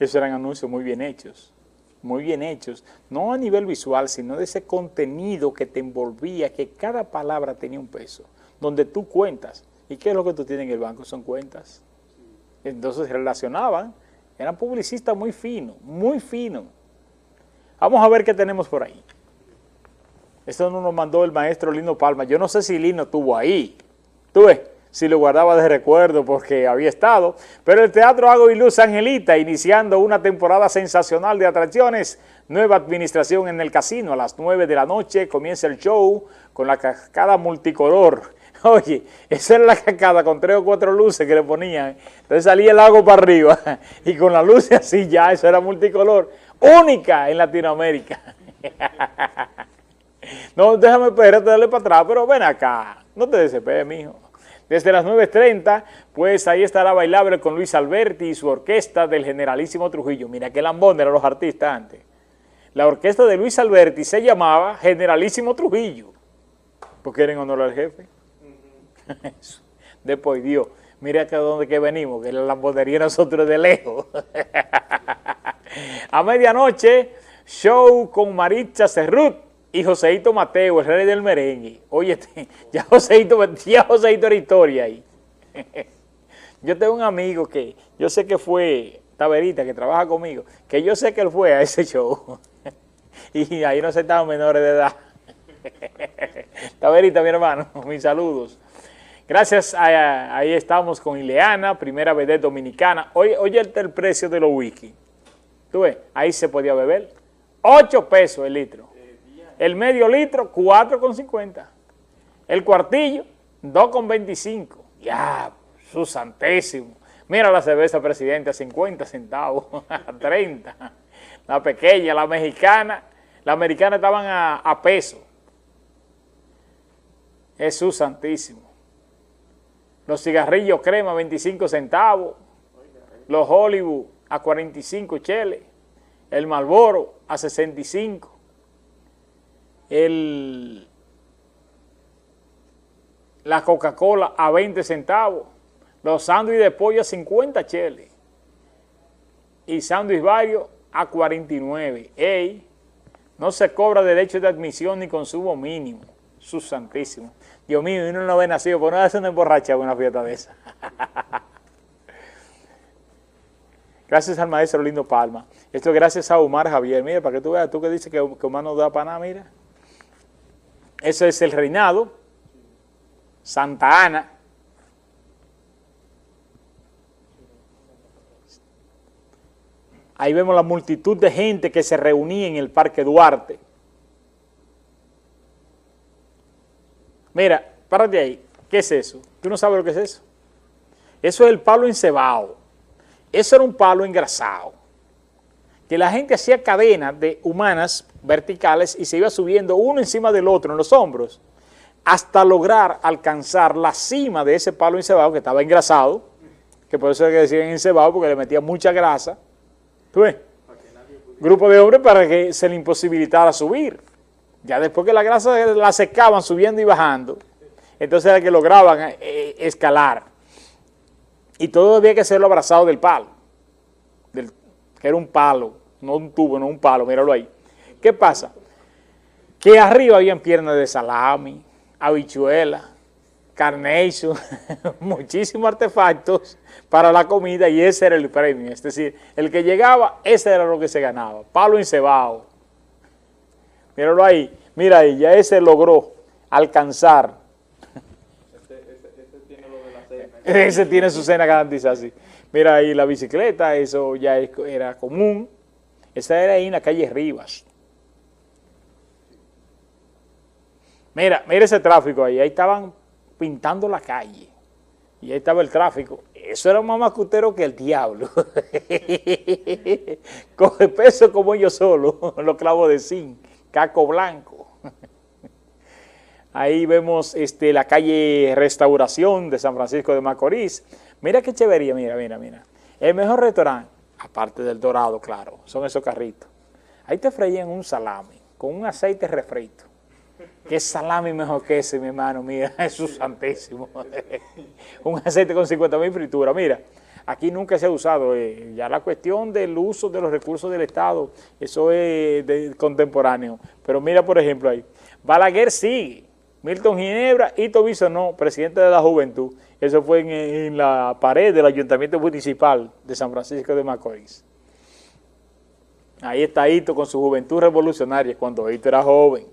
Esos eran anuncios muy bien hechos, muy bien hechos, no a nivel visual, sino de ese contenido que te envolvía, que cada palabra tenía un peso, donde tú cuentas. ¿Y qué es lo que tú tienes en el banco? Son cuentas. Entonces relacionaban, eran publicistas muy finos, muy finos. Vamos a ver qué tenemos por ahí. Esto nos mandó el maestro Lino Palma. Yo no sé si Lino estuvo ahí. Tú ves, si lo guardaba de recuerdo porque había estado. Pero el Teatro Hago y Luz Angelita, iniciando una temporada sensacional de atracciones. Nueva administración en el casino. A las 9 de la noche comienza el show con la cascada multicolor. Oye, esa era la cascada con tres o cuatro luces que le ponían. Entonces salía el lago para arriba y con la luz así ya, eso era multicolor. Única en Latinoamérica. No, déjame espérate, dale para atrás, pero ven acá, no te desesperes, mijo. Desde las 9.30, pues ahí estará bailable con Luis Alberti y su orquesta del Generalísimo Trujillo. Mira qué lambón eran los artistas antes. La orquesta de Luis Alberti se llamaba Generalísimo Trujillo, porque era en honor al jefe. Después Dios, mira acá donde que venimos, que la lambonería nosotros de lejos. A medianoche, show con Maritza Cerrut y Joseito Mateo, el rey del merengue. Oye, ya Joseito, ya Joseito era historia ahí. Yo tengo un amigo que yo sé que fue Taberita, que trabaja conmigo, que yo sé que él fue a ese show. Y ahí no estaban menores de edad. Taberita, mi hermano, mis saludos. Gracias, ahí estamos con Ileana, primera vez dominicana. Oye, oye el, el precio de los whisky. ¿Tú ves? Ahí se podía beber. 8 pesos el litro. El medio litro, 4,50. El cuartillo, 2,25. Ya, su santésimo. Mira la cerveza presidente a 50 centavos, a 30. La pequeña, la mexicana, la americana estaban a, a peso. Jesús santísimo. Los cigarrillos crema, 25 centavos. Los Hollywood a 45 cheles. El Malboro a 65 el, la Coca-Cola a 20 centavos, los sándwiches de pollo a 50 cheles y sándwich varios a 49. Ey, no se cobra derecho de admisión ni consumo mínimo. Sus santísimo. Dios mío, uno no ve nacido, por no hacer una emborracha una fiesta de esa. gracias al maestro Lindo Palma. Esto es gracias a Omar Javier. Mira, para que tú veas, tú que dices que, que Omar no da para nada, mira. Ese es el reinado, Santa Ana. Ahí vemos la multitud de gente que se reunía en el Parque Duarte. Mira, párate ahí. ¿Qué es eso? ¿Tú no sabes lo que es eso? Eso es el palo encebado. Eso era un palo engrasado. Que la gente hacía cadenas de humanas verticales y se iba subiendo uno encima del otro en los hombros hasta lograr alcanzar la cima de ese palo encebado que estaba engrasado, que por eso es que decían encebado porque le metía mucha grasa. ¿Tú ves? Grupo de hombres para que se le imposibilitara subir. Ya después que la grasa la secaban subiendo y bajando, entonces era que lograban eh, escalar. Y todo había que hacerlo abrazado del palo, que era un palo, no un tubo, no un palo, míralo ahí. ¿Qué pasa? Que arriba habían piernas de salami, habichuela, carnation, muchísimos artefactos para la comida y ese era el premio. Es decir, el que llegaba, ese era lo que se ganaba. Palo encebado. Míralo ahí, mira ahí, ya ese logró alcanzar. Ese, tiene su cena garantizada, sí. Mira ahí la bicicleta, eso ya era común. Esa era ahí en la calle Rivas. Mira, mira ese tráfico ahí, ahí estaban pintando la calle. Y ahí estaba el tráfico. Eso era más macutero que el diablo. Coge peso como yo solo, los clavos de zinc, caco blanco. Ahí vemos este, la calle Restauración de San Francisco de Macorís. Mira qué chévería, mira, mira, mira. El mejor restaurante, aparte del dorado, claro, son esos carritos. Ahí te freían un salami con un aceite refrito Qué salami mejor que ese, mi hermano, mira, Jesús santísimo. Un aceite con 50 mil frituras, mira. Aquí nunca se ha usado. Eh, ya la cuestión del uso de los recursos del Estado, eso es contemporáneo. Pero mira, por ejemplo, ahí, Balaguer sigue, Milton Ginebra y Tobiso no, presidente de la Juventud. Eso fue en, la pared del Ayuntamiento Municipal de San Francisco de Macorís. Ahí está Hito con su juventud revolucionaria, cuando Hito era joven.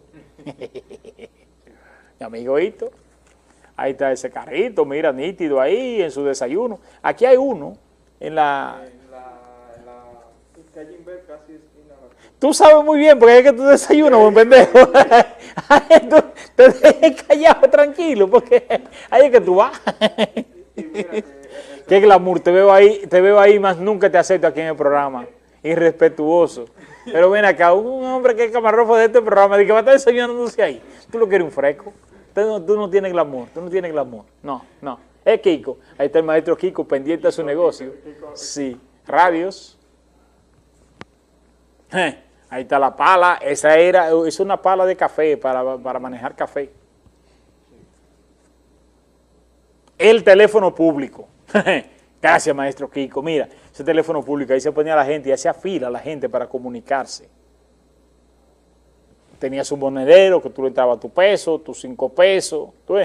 Mi amigo Hito. Ahí está ese carrito, mira, nítido ahí en su desayuno. Aquí hay uno en la... En la, en la. Tú sabes muy bien, porque es que tú desayunas, buen pendejo. tú te dejes callado, tranquilo, porque ahí es que tú vas. Qué glamour, te veo ahí, te veo ahí, más nunca te acepto aquí en el programa. Irrespetuoso. Pero ven acá, un hombre que es camarrofo de este programa, de que va a estar desayunándose ahí. Tú lo quieres un fresco. Tú no, tienes glamour, tú no tienes glamour. No, no. Es Kiko. Ahí está el maestro Kiko pendiente de su negocio. Sí. Radios. Ahí está la pala. Esa era, es una pala de café para, para manejar café. El teléfono público. Gracias, maestro Kiko. Mira, ese teléfono público, ahí se ponía la gente y hacía fila la gente para comunicarse tenías un monedero que tú le entrabas tu peso, tus cinco pesos, tú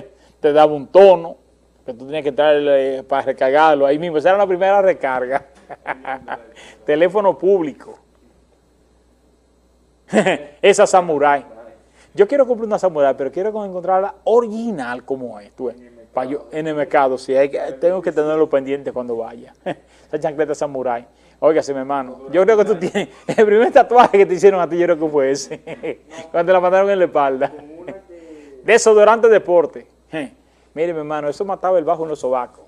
te daba un tono que tú tenías que entrar para recargarlo ahí mismo. Esa era la primera recarga. Teléfono público. Esa Samurai. Yo quiero comprar una Samurai, pero quiero encontrarla original como es. Tú en el mercado, sí, hay que, tengo que tenerlo pendiente cuando vaya. Esa chancleta Samurai. Óigase, mi hermano, yo creo que tú tienes, el primer tatuaje que te hicieron a ti, yo creo que fue ese, cuando te la mandaron en la espalda. Desodorante deporte. Mire, mi hermano, eso mataba el bajo en los sobacos.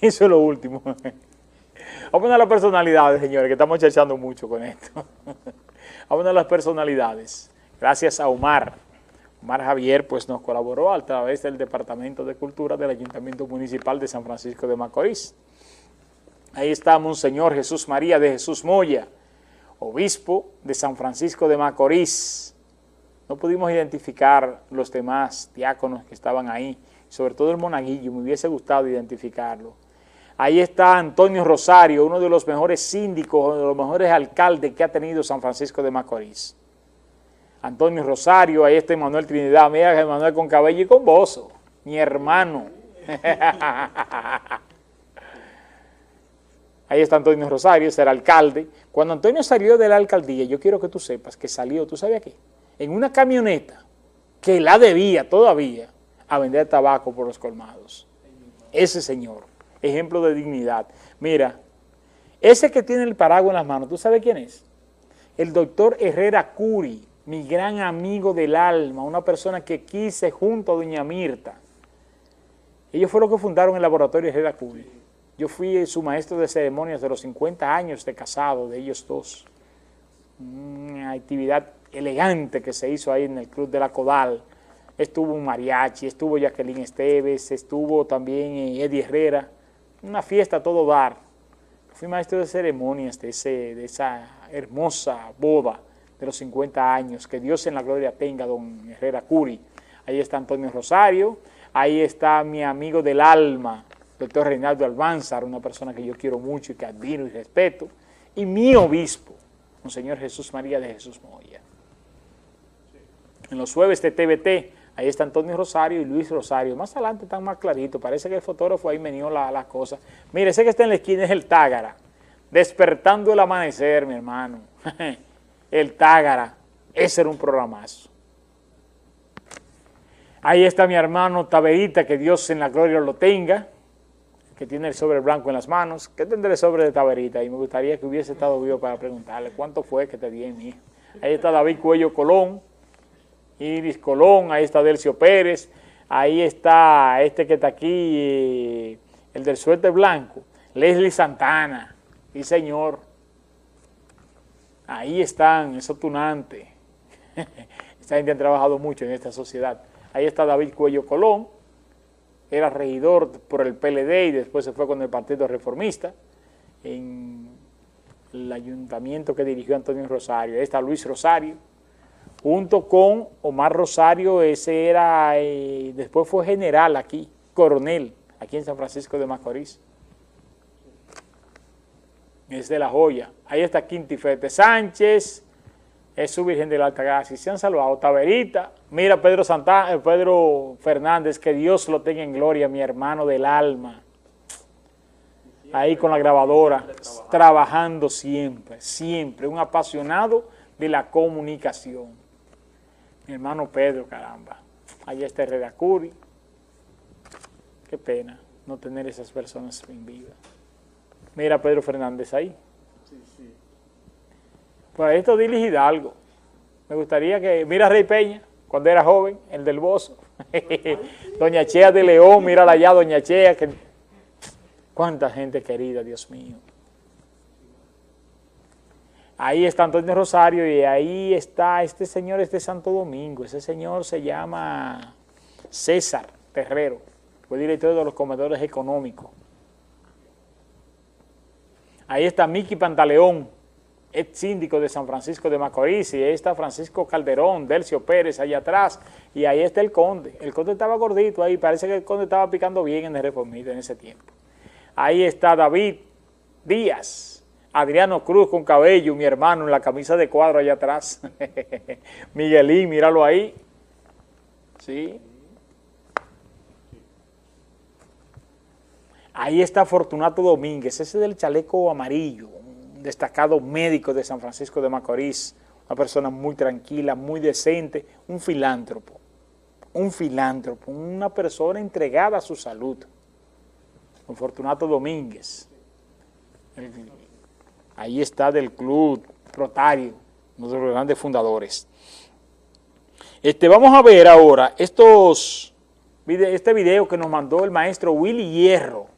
Eso es lo último. Vamos a poner las personalidades, señores, que estamos echando mucho con esto. Vamos a las personalidades. Gracias a Omar. Omar Javier pues nos colaboró a través del Departamento de Cultura del Ayuntamiento Municipal de San Francisco de Macorís. Ahí está Monseñor Jesús María de Jesús Moya, obispo de San Francisco de Macorís. No pudimos identificar los demás diáconos que estaban ahí, sobre todo el monaguillo, me hubiese gustado identificarlo. Ahí está Antonio Rosario, uno de los mejores síndicos, uno de los mejores alcaldes que ha tenido San Francisco de Macorís. Antonio Rosario, ahí está Manuel Trinidad, mira Manuel con cabello y con bozo, mi hermano. Ahí está Antonio Rosario, ese era alcalde. Cuando Antonio salió de la alcaldía, yo quiero que tú sepas que salió, ¿tú sabes qué? En una camioneta que la debía todavía a vender tabaco por los colmados. Ese señor, ejemplo de dignidad. Mira, ese que tiene el paraguas en las manos, ¿tú sabes quién es? El doctor Herrera Curi, mi gran amigo del alma, una persona que quise junto a doña Mirta. Ellos fueron los que fundaron el laboratorio Herrera Curi. Yo fui su maestro de ceremonias de los 50 años de casado de ellos dos. Una actividad elegante que se hizo ahí en el Club de la Codal. Estuvo un mariachi, estuvo Jacqueline Esteves, estuvo también eh, Eddie Herrera. Una fiesta a todo dar. Fui maestro de ceremonias de, ese, de esa hermosa boda de los 50 años. Que Dios en la gloria tenga, don Herrera Curi. Ahí está Antonio Rosario, ahí está mi amigo del alma, doctor Reinaldo Almanzar, una persona que yo quiero mucho y que admiro y respeto, y mi obispo, Monseñor Jesús María de Jesús Moya. En los jueves de TVT, ahí está Antonio Rosario y Luis Rosario. Más adelante están más claritos, parece que el fotógrafo ahí me la, la cosa. Mire, ese que está en la esquina es el Tágara, despertando el amanecer, mi hermano. el Tágara, ese era un programazo. Ahí está mi hermano Taberita, que Dios en la gloria lo tenga que tiene el sobre blanco en las manos. ¿Qué tendré el sobre de taberita? Y me gustaría que hubiese estado vivo para preguntarle cuánto fue que te di mi Ahí está David Cuello Colón, Iris Colón, ahí está Delcio Pérez, ahí está este que está aquí, el del suerte blanco, Leslie Santana, y señor. Ahí están, esos tunantes. Esta gente ha trabajado mucho en esta sociedad. Ahí está David Cuello Colón, era regidor por el PLD y después se fue con el Partido Reformista en el ayuntamiento que dirigió Antonio Rosario. Ahí está Luis Rosario, junto con Omar Rosario, ese era, eh, después fue general aquí, coronel, aquí en San Francisco de Macorís. es de la joya. Ahí está Quintifete Sánchez, es su Virgen de la Altagracia. Se han salvado. Taberita, mira Pedro, Santa, eh, Pedro Fernández, que Dios lo tenga en gloria, mi hermano del alma. Ahí con la grabadora, trabajando siempre, siempre, un apasionado de la comunicación. Mi hermano Pedro, caramba. Allá está Redacuri. Qué pena no tener esas personas en vida. Mira Pedro Fernández ahí. Sí, sí. Pues esto Dilis Hidalgo. Me gustaría que... Mira Rey Peña, cuando era joven, el del Bozo. Doña Chea de León, mírala allá, Doña Chea. Que... Cuánta gente querida, Dios mío. Ahí está Antonio Rosario y ahí está este señor, este Santo Domingo. Ese señor se llama César Terrero, fue director de los comedores económicos. Ahí está Miki Pantaleón, ex síndico de San Francisco de Macorís, y ahí está Francisco Calderón, Delcio Pérez, allá atrás, y ahí está el conde. El conde estaba gordito ahí, parece que el conde estaba picando bien en el reformista en ese tiempo. Ahí está David Díaz, Adriano Cruz con cabello, mi hermano, en la camisa de cuadro allá atrás. Miguelín, míralo ahí. Sí. Ahí está Fortunato Domínguez, ese del chaleco amarillo, un destacado médico de San Francisco de Macorís, una persona muy tranquila, muy decente, un filántropo, un filántropo, una persona entregada a su salud, Fortunato Domínguez. Ahí está del club de los grandes fundadores. Este, vamos a ver ahora estos, este video que nos mandó el maestro Willy Hierro,